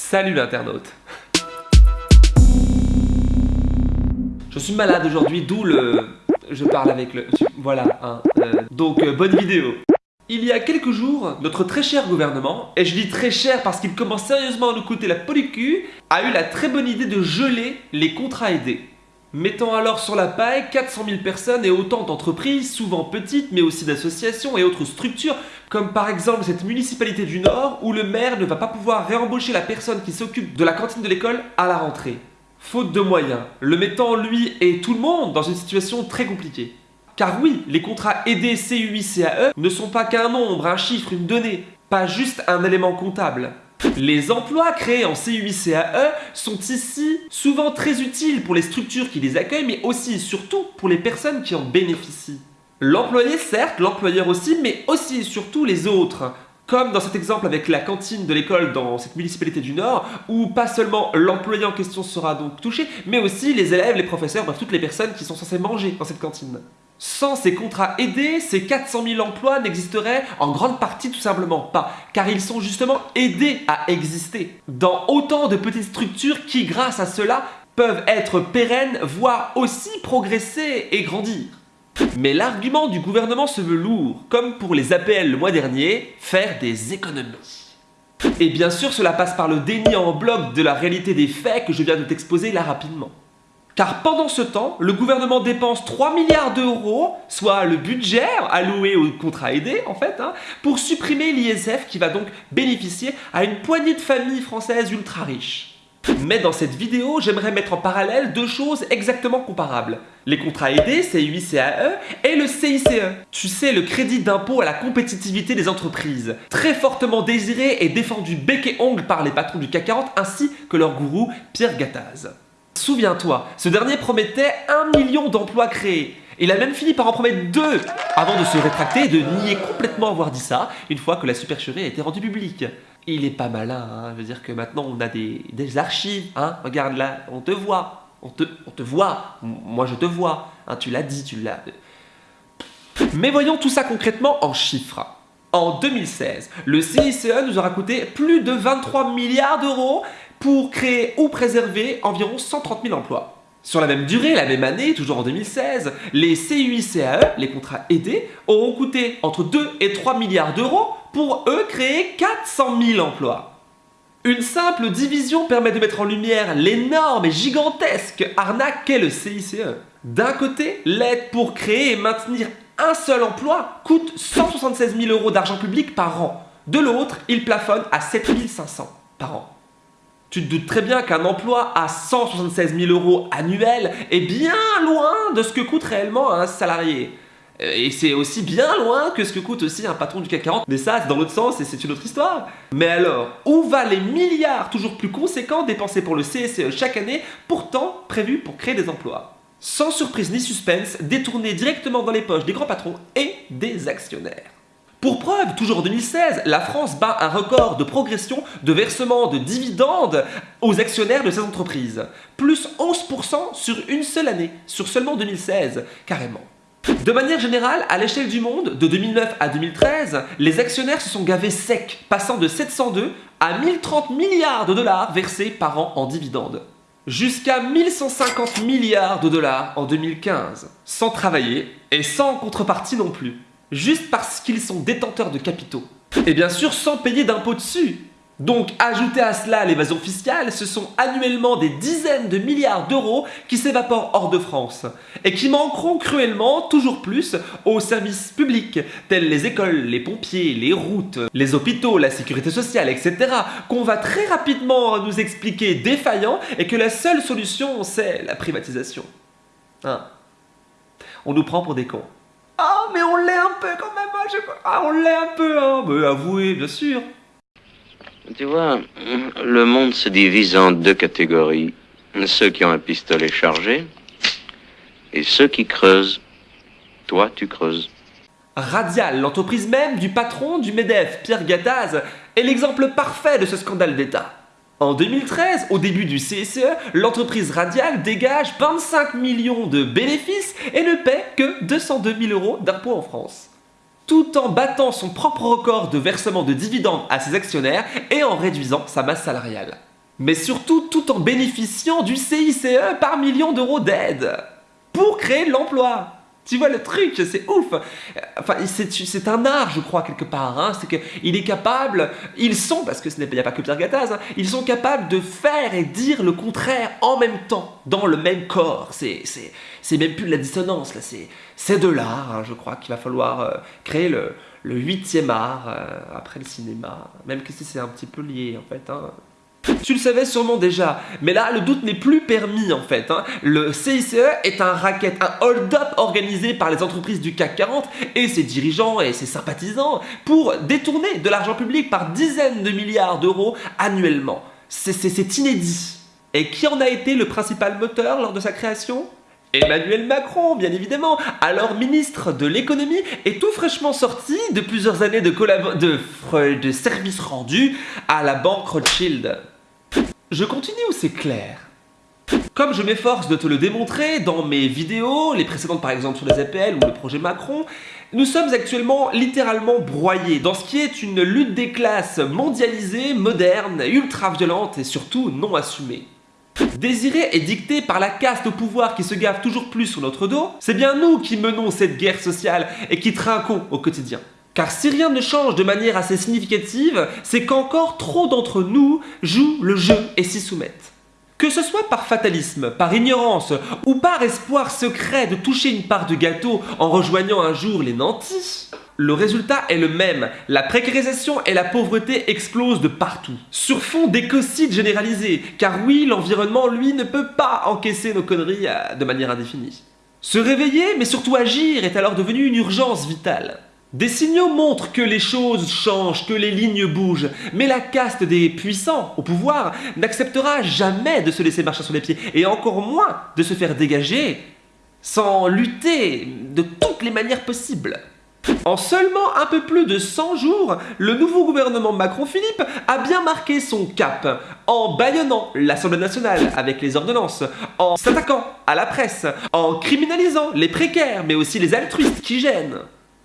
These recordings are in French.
Salut l'internaute Je suis malade aujourd'hui, d'où le... Je parle avec le... Voilà, hein, euh, donc euh, bonne vidéo il y a quelques jours, notre très cher gouvernement, et je dis très cher parce qu'il commence sérieusement à nous coûter la cul, a eu la très bonne idée de geler les contrats aidés. Mettant alors sur la paille 400 000 personnes et autant d'entreprises, souvent petites, mais aussi d'associations et autres structures, comme par exemple cette municipalité du Nord où le maire ne va pas pouvoir réembaucher la personne qui s'occupe de la cantine de l'école à la rentrée. Faute de moyens, le mettant lui et tout le monde dans une situation très compliquée. Car oui, les contrats aidés CUI CAE ne sont pas qu'un nombre, un chiffre, une donnée, pas juste un élément comptable. Les emplois créés en CUI CAE sont ici souvent très utiles pour les structures qui les accueillent, mais aussi et surtout pour les personnes qui en bénéficient. L'employé certes, l'employeur aussi, mais aussi et surtout les autres. Comme dans cet exemple avec la cantine de l'école dans cette municipalité du Nord, où pas seulement l'employé en question sera donc touché, mais aussi les élèves, les professeurs, bref toutes les personnes qui sont censées manger dans cette cantine. Sans ces contrats aidés, ces 400 000 emplois n'existeraient en grande partie tout simplement pas, car ils sont justement aidés à exister. Dans autant de petites structures qui, grâce à cela, peuvent être pérennes, voire aussi progresser et grandir. Mais l'argument du gouvernement se veut lourd, comme pour les APL le mois dernier, faire des économies. Et bien sûr, cela passe par le déni en bloc de la réalité des faits que je viens de t'exposer là rapidement. Car pendant ce temps, le gouvernement dépense 3 milliards d'euros, soit le budget alloué aux contrats aidés en fait, hein, pour supprimer l'ISF qui va donc bénéficier à une poignée de familles françaises ultra riches. Mais dans cette vidéo, j'aimerais mettre en parallèle deux choses exactement comparables. Les contrats aidés, CUI-CAE, et le CICE. Tu sais, le crédit d'impôt à la compétitivité des entreprises. Très fortement désiré et défendu bec et ongle par les patrons du CAC 40 ainsi que leur gourou Pierre Gattaz. Souviens-toi, ce dernier promettait un million d'emplois créés. Il a même fini par en promettre deux avant de se rétracter et de nier complètement avoir dit ça une fois que la supercherie a été rendue publique. Il est pas malin, hein. je veux dire que maintenant on a des, archives, hein. regarde là, on te voit, on te, voit, moi je te vois, hein, tu l'as dit, tu l'as... Mais voyons tout ça concrètement en chiffres. En 2016, le CICE nous aura coûté plus de 23 milliards d'euros pour créer ou préserver environ 130 000 emplois. Sur la même durée, la même année, toujours en 2016, les CUI-CAE, les contrats aidés, auront coûté entre 2 et 3 milliards d'euros pour eux créer 400 000 emplois. Une simple division permet de mettre en lumière l'énorme et gigantesque arnaque qu'est le CICE. D'un côté, l'aide pour créer et maintenir un seul emploi coûte 176 000 euros d'argent public par an. De l'autre, il plafonne à 7 500 par an. Tu te doutes très bien qu'un emploi à 176 000 euros annuels est bien loin de ce que coûte réellement un salarié. Et c'est aussi bien loin que ce que coûte aussi un patron du CAC 40. Mais ça, c'est dans l'autre sens et c'est une autre histoire. Mais alors, où va les milliards toujours plus conséquents dépensés pour le CSE chaque année, pourtant prévus pour créer des emplois? Sans surprise ni suspense, détournés directement dans les poches des grands patrons et des actionnaires. Pour preuve, toujours en 2016, la France bat un record de progression de versement de dividendes aux actionnaires de ces entreprises. Plus 11% sur une seule année, sur seulement 2016, carrément. De manière générale, à l'échelle du monde, de 2009 à 2013, les actionnaires se sont gavés secs, passant de 702 à 1030 milliards de dollars versés par an en dividendes. Jusqu'à 1150 milliards de dollars en 2015, sans travailler et sans contrepartie non plus juste parce qu'ils sont détenteurs de capitaux. Et bien sûr sans payer d'impôts dessus. Donc ajouté à cela l'évasion fiscale, ce sont annuellement des dizaines de milliards d'euros qui s'évaporent hors de France et qui manqueront cruellement toujours plus aux services publics tels les écoles, les pompiers, les routes, les hôpitaux, la sécurité sociale, etc. qu'on va très rapidement nous expliquer défaillants et que la seule solution c'est la privatisation. Hein On nous prend pour des cons. Ah, mais on l'est un peu quand même, hein, ah, on l'est un peu, hein, mais avouez, bien sûr. Tu vois, le monde se divise en deux catégories. Ceux qui ont un pistolet chargé et ceux qui creusent. Toi, tu creuses. Radial, l'entreprise même du patron du MEDEF, Pierre Gattaz, est l'exemple parfait de ce scandale d'État. En 2013, au début du CSE, l'entreprise Radial dégage 25 millions de bénéfices et ne paie que 202 000 euros d'impôts en France. Tout en battant son propre record de versement de dividendes à ses actionnaires et en réduisant sa masse salariale. Mais surtout tout en bénéficiant du CICE par million d'euros d'aide pour créer de l'emploi. Tu vois le truc, c'est ouf. Enfin, c'est un art, je crois, quelque part. Hein. C'est qu'il est capable, ils sont, parce que ce a pas que Pierre Gattaz, hein, ils sont capables de faire et dire le contraire en même temps, dans le même corps. C'est même plus de la dissonance, là. C'est de l'art, hein, je crois, qu'il va falloir euh, créer le, huitième art euh, après le cinéma. Même que si c'est un petit peu lié, en fait. Tu le savais sûrement déjà, mais là le doute n'est plus permis en fait. Hein. Le CICE est un racket, un hold-up organisé par les entreprises du CAC 40 et ses dirigeants et ses sympathisants pour détourner de l'argent public par dizaines de milliards d'euros annuellement. C'est inédit. Et qui en a été le principal moteur lors de sa création? Emmanuel Macron, bien évidemment, alors ministre de l'économie, est tout fraîchement sorti de plusieurs années de, de, de services rendus à la banque Rothschild. Je continue ou c'est clair? Comme je m'efforce de te le démontrer dans mes vidéos, les précédentes par exemple sur les APL ou le projet Macron, nous sommes actuellement littéralement broyés dans ce qui est une lutte des classes mondialisée, moderne, ultra-violente et surtout non assumée. Désirée et dictée par la caste au pouvoir qui se gave toujours plus sur notre dos, c'est bien nous qui menons cette guerre sociale et qui trinquons au quotidien. Car si rien ne change de manière assez significative, c'est qu'encore trop d'entre nous jouent le jeu et s'y soumettent. Que ce soit par fatalisme, par ignorance ou par espoir secret de toucher une part de gâteau en rejoignant un jour les nantis, le résultat est le même. La précarisation et la pauvreté explosent de partout. Sur fond d'écocide généralisé, car oui, l'environnement, lui, ne peut pas encaisser nos conneries euh, de manière indéfinie. Se réveiller, mais surtout agir, est alors devenu une urgence vitale. Des signaux montrent que les choses changent, que les lignes bougent, mais la caste des puissants au pouvoir n'acceptera jamais de se laisser marcher sur les pieds, et encore moins de se faire dégager sans lutter de toutes les manières possibles. En seulement un peu plus de 100 jours, le nouveau gouvernement Macron-Philippe a bien marqué son cap en baillonnant l'Assemblée nationale avec les ordonnances, en s'attaquant à la presse, en criminalisant les précaires mais aussi les altruistes qui gênent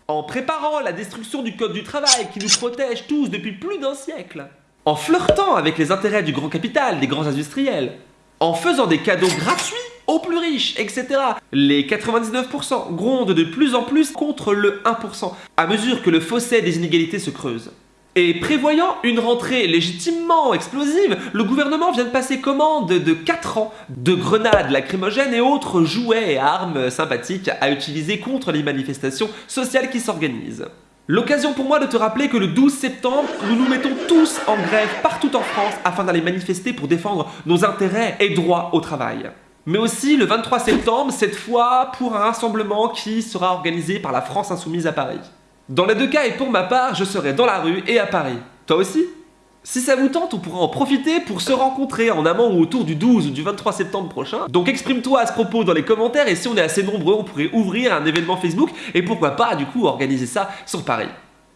en préparant la destruction du code du travail qui nous protège tous depuis plus d'un siècle, en flirtant avec les intérêts du grand capital, des grands industriels, en faisant des cadeaux gratuits aux plus riches, etc. Les 99% grondent de plus en plus contre le 1%, à mesure que le fossé des inégalités se creuse. Et prévoyant une rentrée légitimement explosive, le gouvernement vient de passer commande de 4 ans de grenades lacrymogènes et autres jouets et armes sympathiques à utiliser contre les manifestations sociales qui s'organisent. L'occasion pour moi de te rappeler que le 12 septembre, nous nous mettons tous en grève partout en France afin d'aller manifester pour défendre nos intérêts et droits au travail. Mais aussi le 23 septembre, cette fois pour un rassemblement qui sera organisé par la France Insoumise à Paris. Dans les deux cas et pour ma part, je serai dans la rue et à Paris. Toi aussi? Si ça vous tente, on pourra en profiter pour se rencontrer en amont ou autour du 12 ou du 23 septembre prochain. Donc exprime-toi à ce propos dans les commentaires et si on est assez nombreux, on pourrait ouvrir un événement Facebook et pourquoi pas du coup organiser ça sur Paris.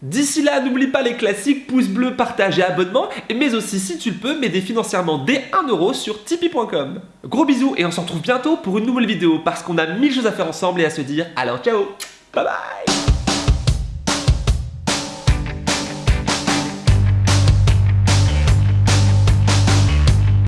D'ici là, n'oublie pas les classiques pouce bleu, partage et abonnement, mais aussi si tu le peux, m'aider financièrement dès 1€ sur tipeee.com. Gros bisous et on se retrouve bientôt pour une nouvelle vidéo parce qu'on a mille choses à faire ensemble et à se dire alors ciao Bye bye